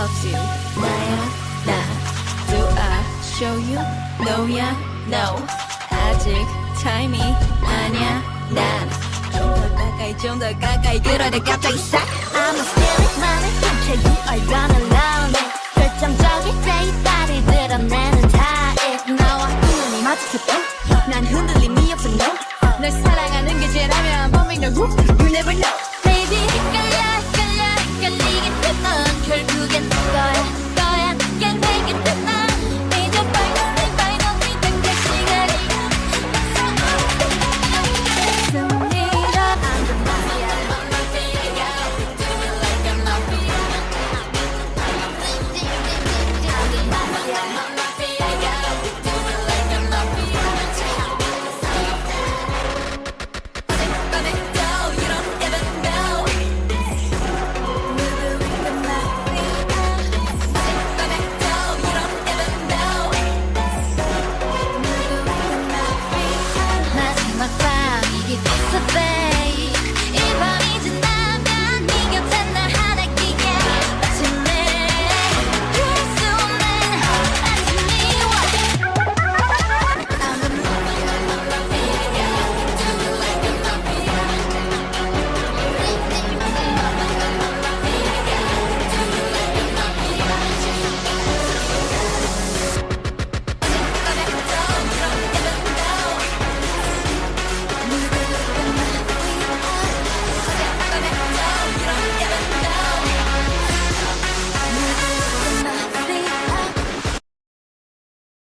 loves you. 나야 나. Do I show you? No야 no. 아직 타이밍 아냐 난좀더 가까이 좀 더 가까이 그러다 갑자기 싹. I'm a spirit 나는 함께 you are gonna love me 결정적인 내 발을 드러내는 타입 나와 눈이 마주쳤던 난 흔들림이 없어 no. 널 사랑하는 게 죄라면 범인 너후 You never know. It's a bed.